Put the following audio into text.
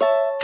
you